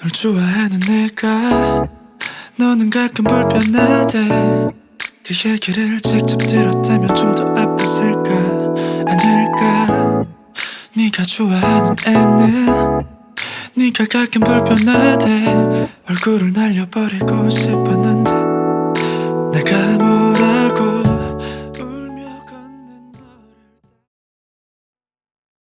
널 좋아하는 내가 너는 가끔 불편하대. 그 얘기를 직접 들었다면 좀 더 아팠을까? 아닐까? 네가 좋아하는 애는 네가 가끔 불편하대. 얼굴을 날려버리고 싶어 난